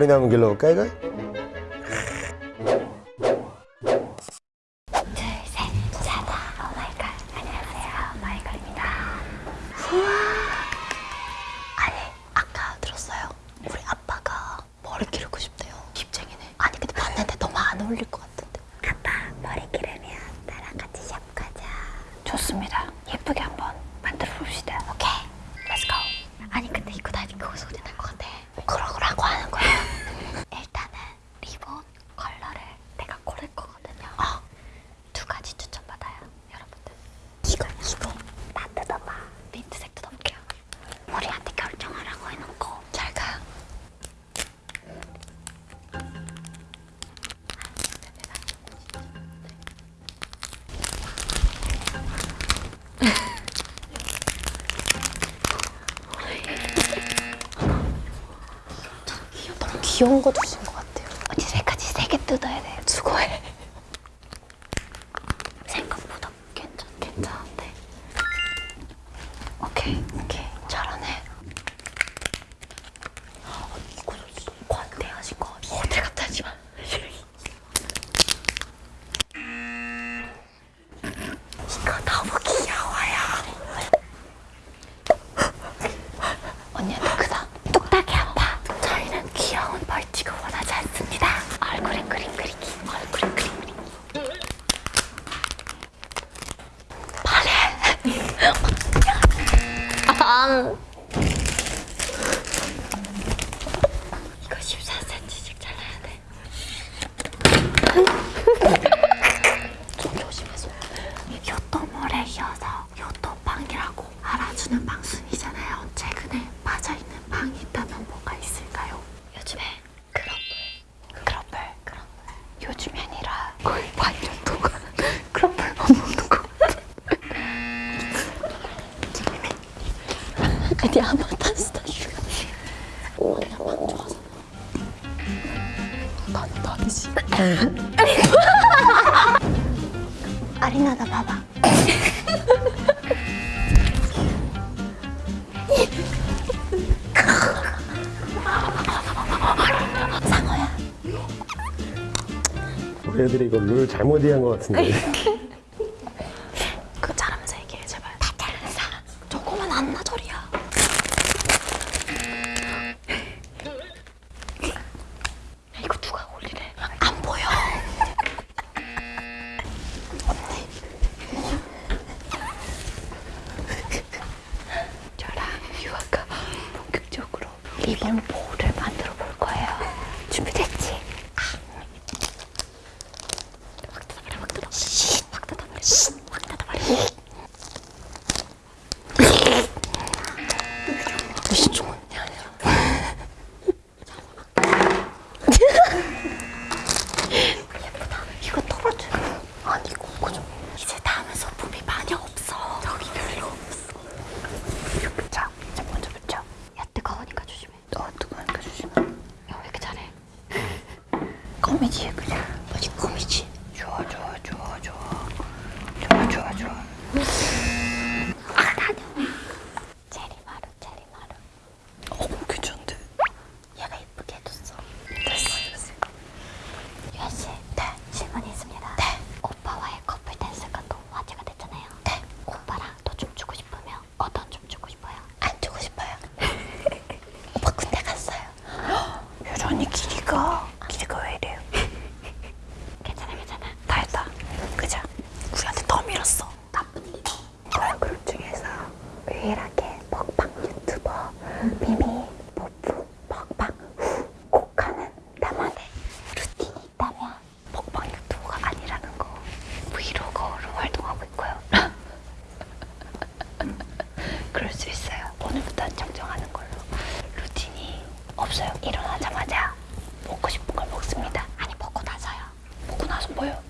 머리 남은 길로 갈까요? 귀여운 거 주세요. 이거 14cm씩 잘라야 돼. 좀 조심해서. 요토모래 이어서 요토방이라고 알아주는 방순이잖아요. 최근에 빠져있는 방이 아리나 나 봐봐. 상어야 우리 애들이 이거 룰 잘못 이해한 것 같은데. important. 보여.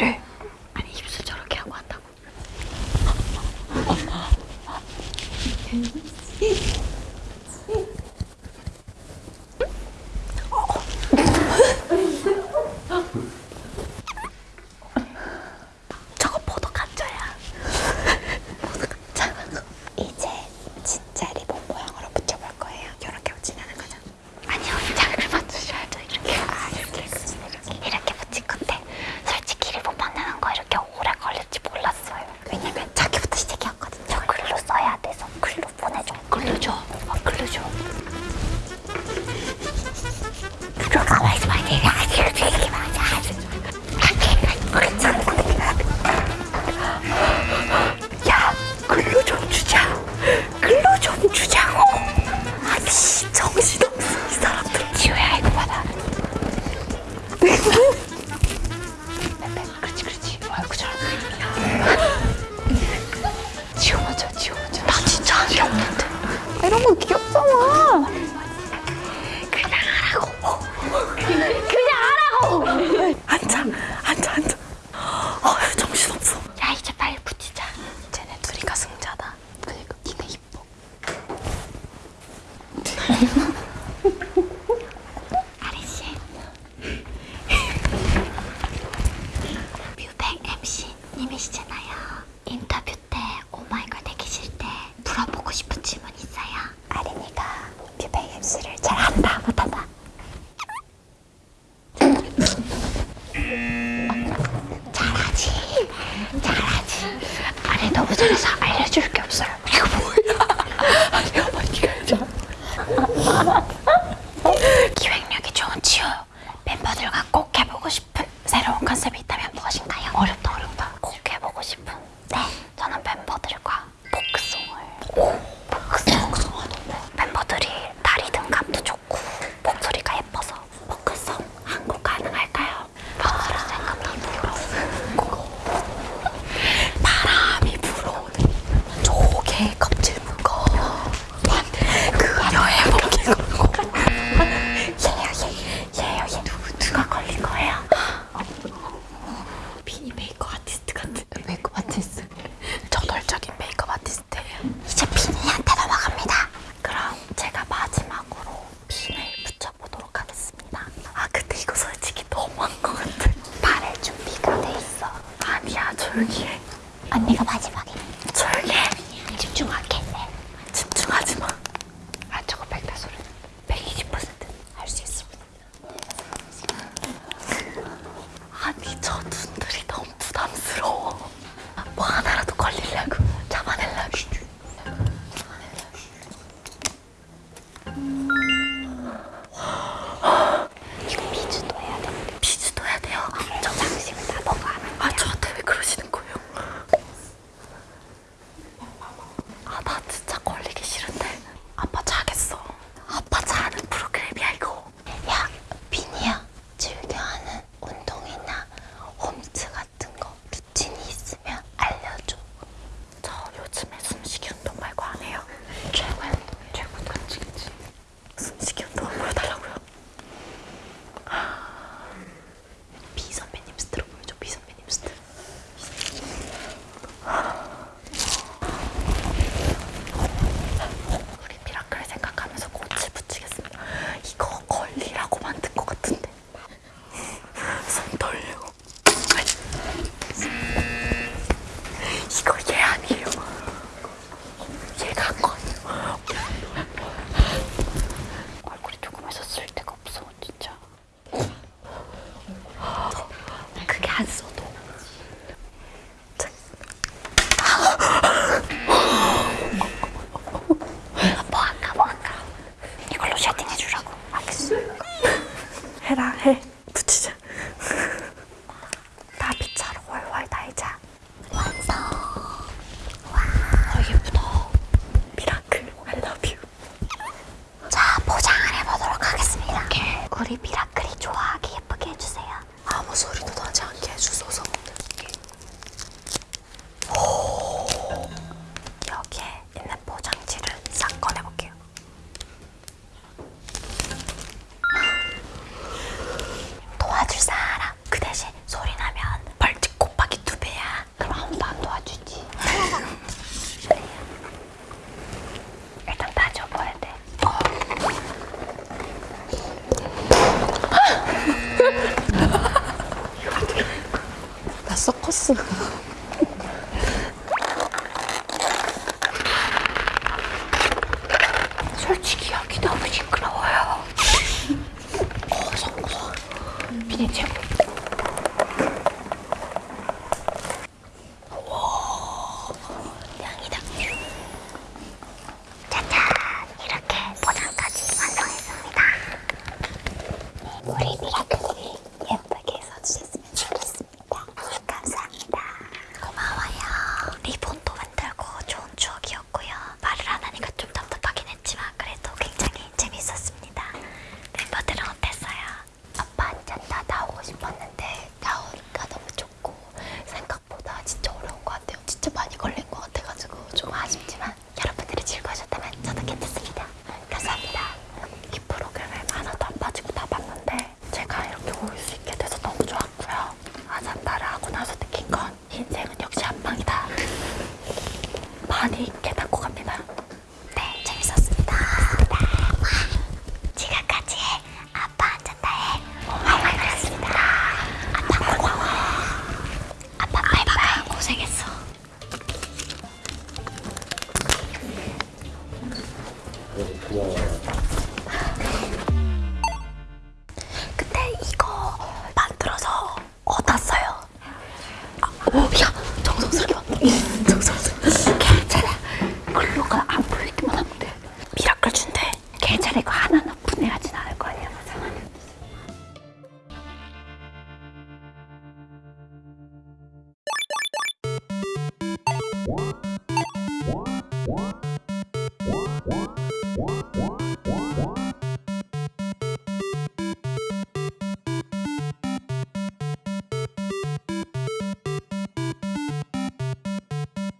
Yürü. ustedes ちょっと 나서